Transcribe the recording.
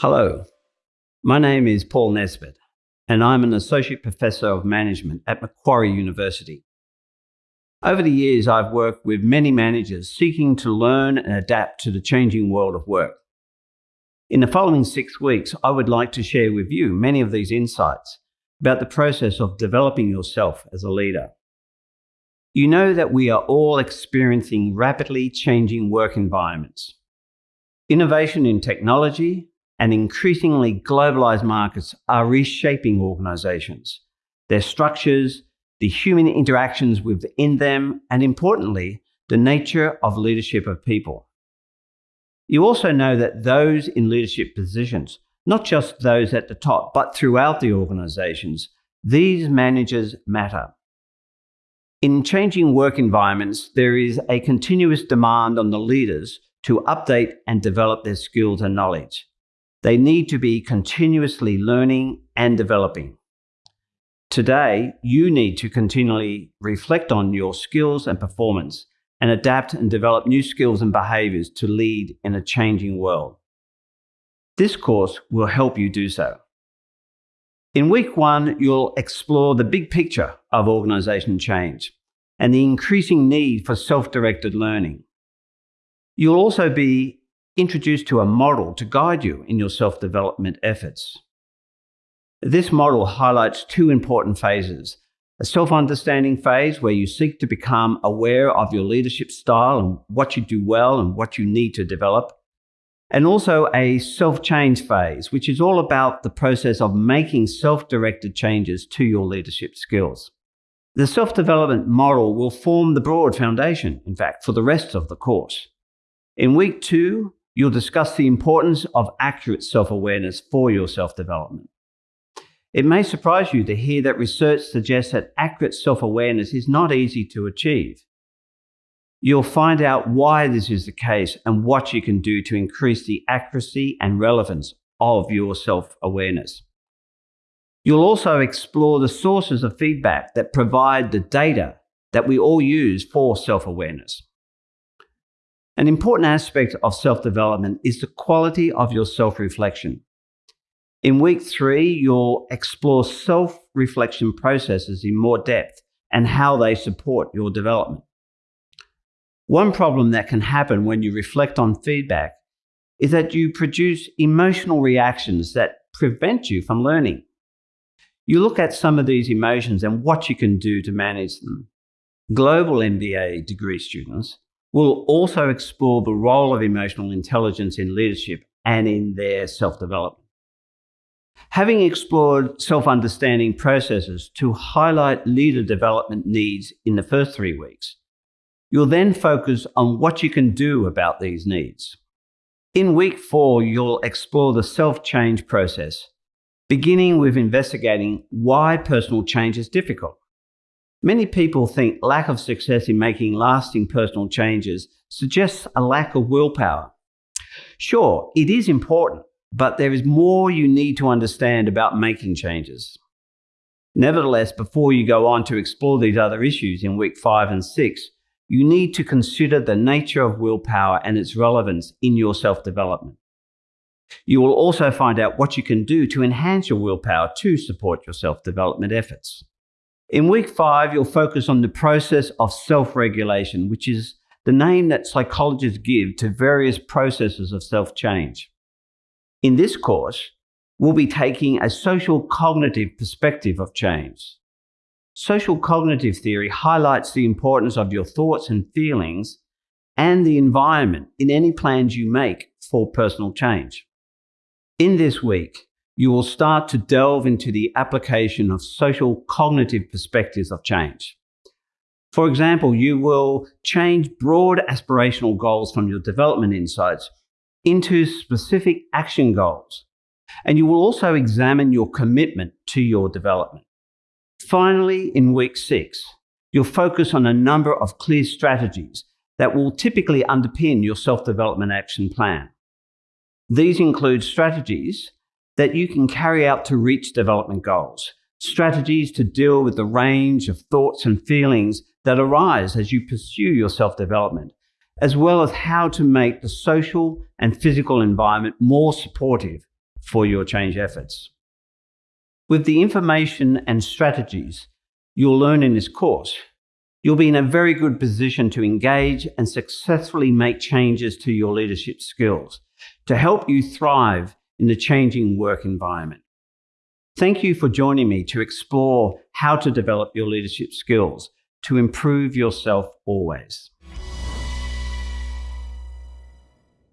Hello, my name is Paul Nesbit, and I'm an Associate Professor of Management at Macquarie University. Over the years, I've worked with many managers seeking to learn and adapt to the changing world of work. In the following six weeks, I would like to share with you many of these insights about the process of developing yourself as a leader. You know that we are all experiencing rapidly changing work environments. Innovation in technology, and increasingly globalized markets are reshaping organizations, their structures, the human interactions within them, and importantly, the nature of leadership of people. You also know that those in leadership positions, not just those at the top, but throughout the organizations, these managers matter. In changing work environments, there is a continuous demand on the leaders to update and develop their skills and knowledge. They need to be continuously learning and developing. Today, you need to continually reflect on your skills and performance and adapt and develop new skills and behaviors to lead in a changing world. This course will help you do so. In week one, you'll explore the big picture of organization change and the increasing need for self-directed learning. You'll also be introduced to a model to guide you in your self-development efforts. This model highlights two important phases. A self-understanding phase where you seek to become aware of your leadership style and what you do well and what you need to develop. And also a self-change phase, which is all about the process of making self-directed changes to your leadership skills. The self-development model will form the broad foundation, in fact, for the rest of the course. In week two, You'll discuss the importance of accurate self-awareness for your self-development. It may surprise you to hear that research suggests that accurate self-awareness is not easy to achieve. You'll find out why this is the case and what you can do to increase the accuracy and relevance of your self-awareness. You'll also explore the sources of feedback that provide the data that we all use for self-awareness. An important aspect of self-development is the quality of your self-reflection. In week three, you'll explore self-reflection processes in more depth and how they support your development. One problem that can happen when you reflect on feedback is that you produce emotional reactions that prevent you from learning. You look at some of these emotions and what you can do to manage them. Global MBA degree students We'll also explore the role of emotional intelligence in leadership and in their self-development. Having explored self-understanding processes to highlight leader development needs in the first three weeks, you'll then focus on what you can do about these needs. In week four, you'll explore the self-change process, beginning with investigating why personal change is difficult. Many people think lack of success in making lasting personal changes suggests a lack of willpower. Sure, it is important, but there is more you need to understand about making changes. Nevertheless, before you go on to explore these other issues in week 5 and 6, you need to consider the nature of willpower and its relevance in your self-development. You will also find out what you can do to enhance your willpower to support your self-development efforts. In week five, you'll focus on the process of self-regulation, which is the name that psychologists give to various processes of self-change. In this course, we'll be taking a social cognitive perspective of change. Social cognitive theory highlights the importance of your thoughts and feelings and the environment in any plans you make for personal change. In this week, you will start to delve into the application of social cognitive perspectives of change. For example, you will change broad aspirational goals from your development insights into specific action goals. And you will also examine your commitment to your development. Finally, in week six, you'll focus on a number of clear strategies that will typically underpin your self-development action plan. These include strategies that you can carry out to reach development goals, strategies to deal with the range of thoughts and feelings that arise as you pursue your self-development, as well as how to make the social and physical environment more supportive for your change efforts. With the information and strategies you'll learn in this course, you'll be in a very good position to engage and successfully make changes to your leadership skills to help you thrive in the changing work environment. Thank you for joining me to explore how to develop your leadership skills to improve yourself always.